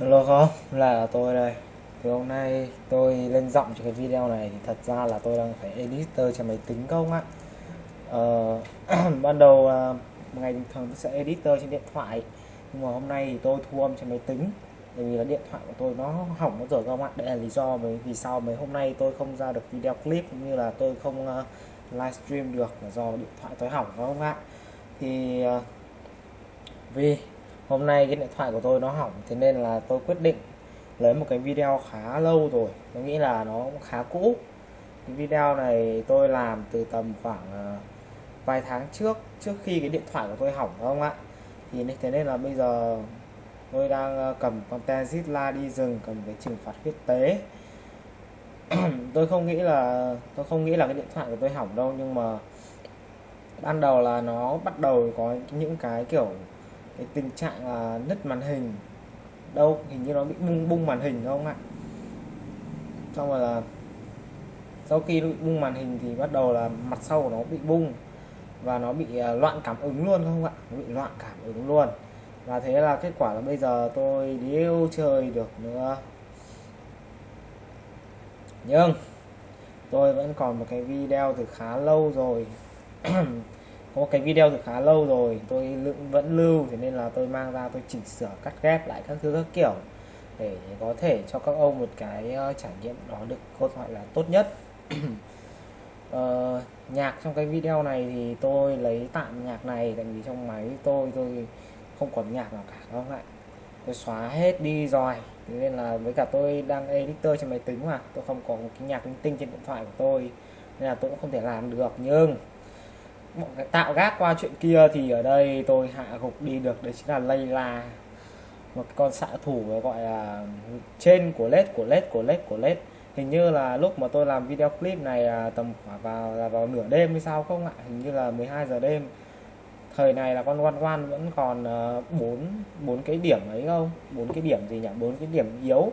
Hello không? Là tôi đây. Thì hôm nay tôi lên giọng cho cái video này thì thật ra là tôi đang phải editor cho máy tính không ạ. Ờ, Ban đầu uh, ngày bình thường tôi sẽ editor trên điện thoại Nhưng mà hôm nay thì tôi thu âm trên máy tính Bởi vì là điện thoại của tôi nó hỏng mất rồi không ạ. Đây là lý do mấy vì sao mấy hôm nay tôi không ra được video clip cũng như là tôi không uh, livestream được là do điện thoại tôi hỏng không ạ. Thì uh, vì hôm nay cái điện thoại của tôi nó hỏng, thế nên là tôi quyết định lấy một cái video khá lâu rồi. Tôi nghĩ là nó cũng khá cũ. Cái video này tôi làm từ tầm khoảng ờ, vài tháng trước trước khi cái điện thoại của tôi hỏng không ạ. Thì thế nên là bây giờ tôi đang ờ, cầm con Tenzilla đi rừng, cầm cái trừng phạt huyết tế. Tôi không nghĩ là, tôi không nghĩ là cái điện thoại của tôi hỏng đâu, nhưng mà ban đầu là nó bắt đầu có những cái kiểu cái tình trạng là nứt màn hình. Đâu, hình như nó bị bung bung màn hình không ạ? Xong rồi là sau khi bị bung màn hình thì bắt đầu là mặt sau của nó bị bung và nó bị à, loạn cảm ứng luôn không ạ? Nó bị loạn cảm ứng luôn. Và thế là kết quả là bây giờ tôi điêu chơi được nữa. Nhưng tôi vẫn còn một cái video từ khá lâu rồi. Ừ có cái video từ khá lâu rồi tôi vẫn lưu thế nên là tôi mang ra tôi chỉnh sửa cắt ghép lại các thứ các kiểu để có thể cho các ông một cái ờ, trải nghiệm đó được có gọi là tốt nhất. Ờ, nhạc trong cái video này thì tôi lấy tạm nhạc này tại vì trong máy tôi tôi không còn nhạc nào cả không ạ? Tôi xóa hết đi rồi thế nên là với cả tôi đang editor trên máy tính mà tôi không có một cái nhạc linh tinh trên điện thoại của tôi nên là tôi cũng không thể làm được nhưng tạo gác qua chuyện kia thì ở đây tôi hạ gục đi được. Đấy chính là Layla một con xạ thủ gọi là trên của led của led của led của led hình như là lúc mà tôi làm video clip này là tầm khoảng vào, là vào nửa đêm hay sao không ạ? Hình như là 12 giờ đêm. Thời này là con quan quan vẫn còn ờ, bốn bốn cái điểm ấy không? Bốn cái điểm gì nhỉ? Bốn cái điểm yếu.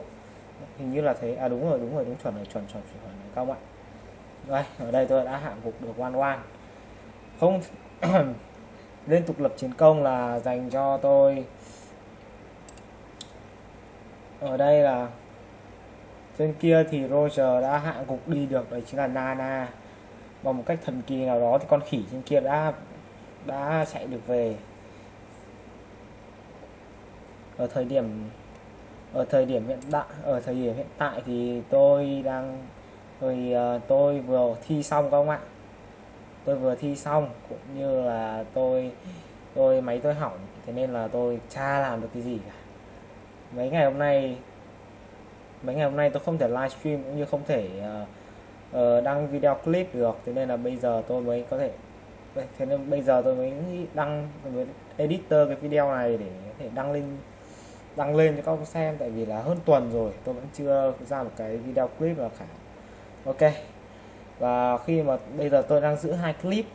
Hình như là thế. À đúng rồi đúng rồi, đúng chuẩn rồi, chuẩn chuẩn chuẩn rồi không ạ? Đây, ở đây tôi đã hạ gục được quan quan không, liên tục lập chiến công là dành cho tôi. Ở đây là, trên kia thì Roger đã hạ gục đi được, đấy chính là Nana. Bằng một cách thần kỳ nào đó thì con khỉ trên kia đã đã chạy được về. Ở thời điểm, ở thời điểm hiện tại ở thời điểm hiện tại thì tôi đang, rồi ờ, tôi vừa thi xong các bạn tôi vừa thi xong cũng như là tôi tôi máy tôi hỏng thế nên là tôi cha làm được cái gì cả. Mấy ngày hôm nay mấy ngày hôm nay tôi không thể livestream cũng như không thể uh, uh, đăng video clip được thế nên là bây giờ tôi mới có thể thế nên bây giờ tôi mới đăng tôi mới editor cái video này để có thể đăng lên đăng lên cho các ông xem tại vì là hơn tuần rồi tôi vẫn chưa ra một cái video clip nào cả. Ok và khi mà bây giờ tôi đang giữ hai clip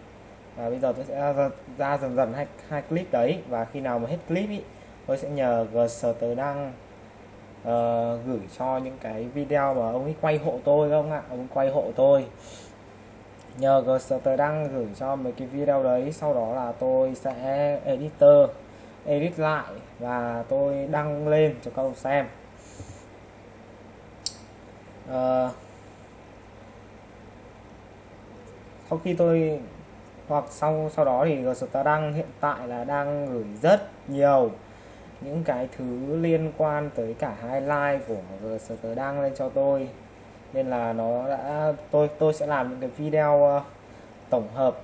và bây giờ tôi sẽ ra, ra dần dần hai, hai clip đấy. Và khi nào mà hết clip ý, tôi sẽ nhờ tớ đăng uh, ờ, gửi cho những cái video mà ông ấy quay hộ tôi không ạ? Ông quay hộ tôi. Nhờ tớ đăng gửi cho mấy cái video đấy sau đó là tôi sẽ editor edit lại và tôi đăng lên cho các ông xem. Uh, sau khi tôi hoặc sau sau đó thì Gstardang hiện tại là đang gửi rất nhiều những cái thứ liên quan tới cả highlight của Gstardang lên cho tôi. Nên là nó đã tôi tôi sẽ làm những cái video uh, tổng hợp.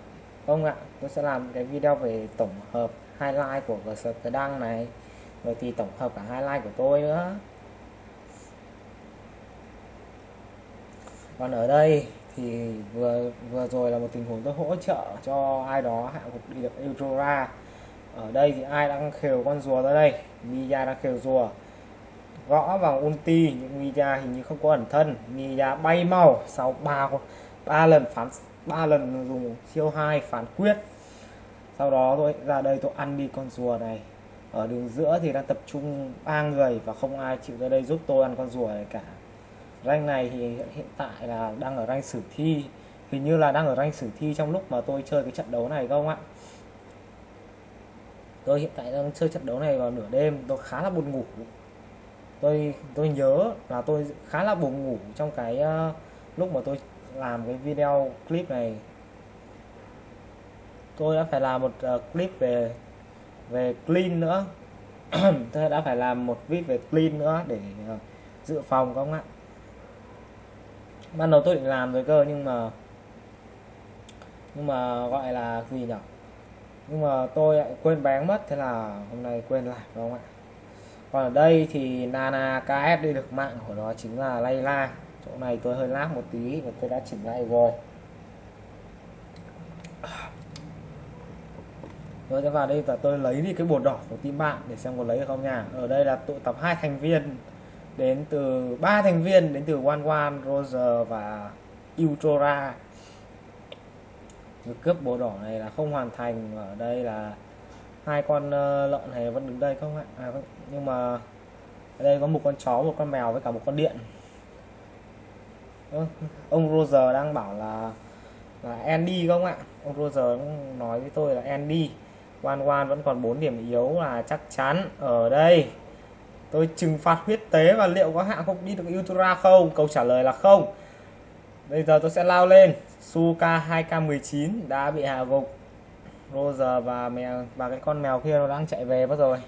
Không ạ tôi sẽ làm cái video về tổng hợp highlight của Gstardang này rồi thì tổng hợp cả highlight của tôi nữa. Còn ở đây thì vừa vừa rồi là một tình huống tôi hỗ trợ cho ai đó hạ gục đi được Eudora ở đây thì ai đang khều con rùa ra đây? Mia đang khều rùa. Gõ vào ulti, nhưng Mia hình như không có ẩn thân. Mia bay mau sau ba ba lần phán, ba lần dùng siêu hai phán quyết. Sau đó tôi, ra đây tôi ăn đi con rùa này. Ở đường giữa thì đang tập trung ba người và không ai chịu ra đây giúp tôi ăn con rùa này cả rank này thì hiện tại là đang ở rank sử thi. Hình như là đang ở rank sử thi trong lúc mà tôi chơi cái trận đấu này không ạ? Tôi hiện tại đang chơi trận đấu này vào nửa đêm tôi khá là buồn ngủ. Tôi tôi nhớ là tôi khá là buồn ngủ trong cái uh, lúc mà tôi làm cái video clip này. Tôi đã phải làm một uh, clip về về clean nữa. Tôi đã phải làm một clip về clean nữa để uh, dự phòng không ạ? Ban đầu tôi định làm rồi cơ, nhưng mà nhưng mà gọi là gì nhỉ nhưng mà tôi lại quên bán mất, thế là hôm nay quên lại đúng không ạ? Còn ở đây thì Nana KS đi được mạng của nó chính là Layla chỗ này tôi hơi lát một tí và tôi đã chỉnh lại rồi. Rồi sẽ vào đây và tôi lấy đi cái bột đỏ của team bạn để xem có lấy được không nha. Ở đây là tụ tập hai thành viên đến từ ba thành viên đến từ One One, Roger và Ultra. Việc cướp bồ đỏ này là không hoàn thành ở đây là hai con ờ, lợn này vẫn đứng đây không ạ? À, vâng, nhưng mà ở đây có một con chó một con mèo với cả một con điện. Ông Roger đang bảo là là Andy không ạ? Ông Roger nói với tôi là Andy. One One vẫn còn 4 điểm yếu là chắc chắn ở đây tôi trừng phạt huyết tế và liệu có hạ không đi được Ultra không? Câu trả lời là không. Bây giờ tôi sẽ lao lên. Suka 2K19 đã bị hạ gục. Roger và mèo và cái con mèo kia nó đang chạy về mất rồi.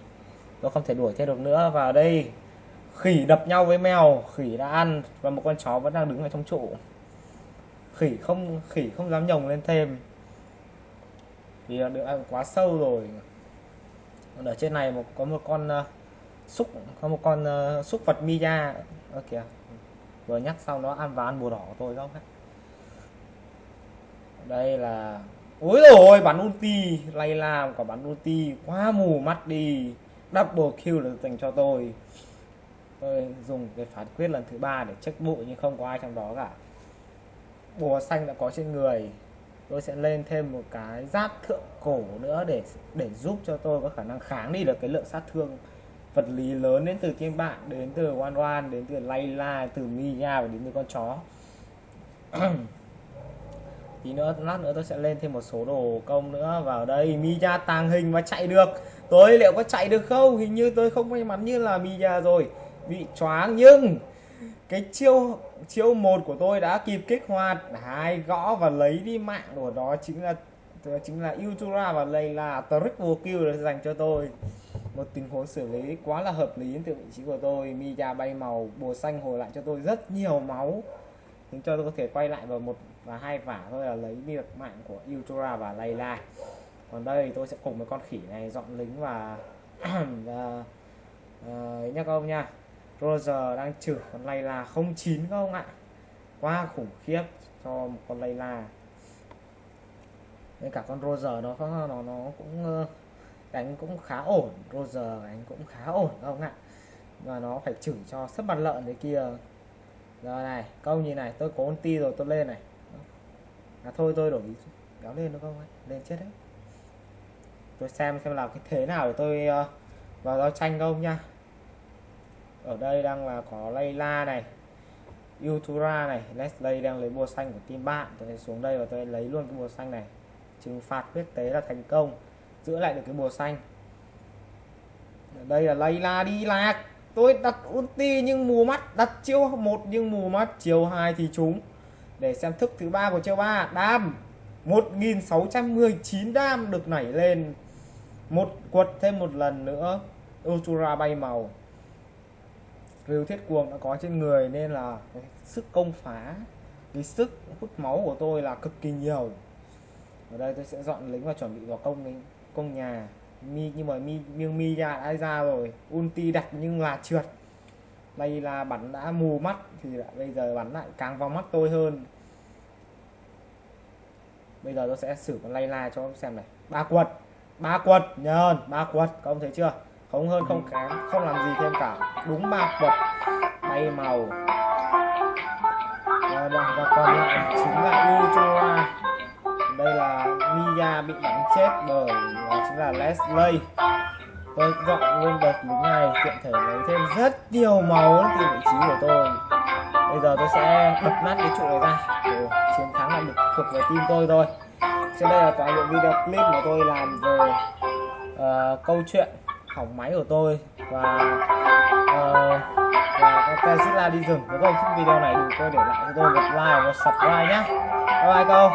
Tôi không thể đuổi theo được nữa. Và đây khỉ đập nhau với mèo. Khỉ đã ăn và một con chó vẫn đang đứng ở trong trụ. Khỉ không khỉ không dám nhồng lên thêm. Vì được ăn quá sâu rồi. Ở trên này một có một con uh, xúc có một con uh, xúc vật Mia Ơ kìa. Vừa nhắc xong nó ăn và ăn bùa đỏ của tôi không đây là ôi rồi bắn ulti. Lay làm quả bắn ulti. Quá mù mắt đi. Double kill được dành cho tôi. Tôi dùng cái phán quyết lần thứ ba để check bụi nhưng không có ai trong đó cả. Bùa xanh đã có trên người. Tôi sẽ lên thêm một cái giáp thượng cổ nữa để để giúp cho tôi có khả năng kháng đi được cái lượng sát thương vật lý lớn đến từ thiên bạn, đến từ oan oan, đến từ layla từ mia và đến từ con chó. Tí nữa, lát nữa tôi sẽ lên thêm một số đồ công nữa vào đây. Mia tàng hình và chạy được. Tôi liệu có chạy được không? Hình như tôi không may mắn như là mia rồi. Bị choáng, nhưng cái chiêu chiêu một của tôi đã kịp kích hoạt. Hai gõ và lấy đi mạng của đó chính là chính là utura và Layla trick vô kill dành cho tôi một tình huống xử lý quá là hợp lý từ vị trí của tôi. Mia bay màu bùa xanh hồi lại cho tôi rất nhiều máu. Khiến cho tôi có thể quay lại vào một và hai vả thôi là lấy đi được mạng của Ultra và Layla còn đây tôi sẽ cùng với con khỉ này dọn lính và và ờ, uh, nhắc ông nha. Roger đang trừ con Layla 09 không ạ. Quá khủng khiếp cho một con Layla nên cả con Roger nó nó nó, nó cũng đánh cũng khá ổn Roger đánh cũng khá ổn không ạ? Và nó phải chửi cho sắp mặt lợn đấy kia. Giờ này câu như này tôi có ti rồi tôi lên này. À thôi tôi đổi kéo lên được không ấy lên chết đấy. Tôi xem xem làm cái thế nào để tôi uh, vào giao tranh không nha. Ở đây đang là có Layla này Ultra này Leslie đang lấy bùa xanh của team bạn. Tôi sẽ xuống đây và tôi lấy luôn cái bùa xanh này. Trừng phạt huyết tế là thành công giữ lại được cái bùa xanh. Ở đây là Layla đi lạc. Tôi đặt ulti nhưng mù mắt, đặt chiêu một nhưng mù mắt chiều hai thì trúng. Để xem thức thứ ba của chiêu ba. Đam 1619 đam được nảy lên. Một quật thêm một lần nữa, Ultra bay màu. Rêu thiết cuồng đã có trên người nên là sức công phá, cái sức hút máu của tôi là cực kỳ nhiều. Ở đây tôi sẽ dọn lính và chuẩn bị vào công lính công nhà mi nhưng mà mi nhưng mi ra đã ra rồi ulti đặt nhưng là trượt. Đây là bắn đã mù mắt thì lại bây giờ bắn lại càng vào mắt tôi hơn. Bây giờ tôi sẽ xử con lay la cho xem này. Ba quật ba quật nhờn ba quật công thấy chưa? Không hơn không kém không làm gì thêm cả. Đúng ba quật bay màu. Và, và còn lại chính là Ultra đây là Mia bị bắn chết bởi đó chính là Leslie. Tôi dọn luôn đợt lính này tiện thể lấy thêm rất nhiều máu từ vị trí của tôi. Bây giờ tôi sẽ bật nát cái trụ này ra. Ồ, chiến thắng là được thuộc về team tôi thôi trên đây là toàn bộ video clip mà tôi làm về uh, câu chuyện hỏng máy của tôi và ờ, uh, cái Zilla đi rừng. Nếu không thích video này đừng quên để lại cho tôi một like và một subscribe nhé bye bye câu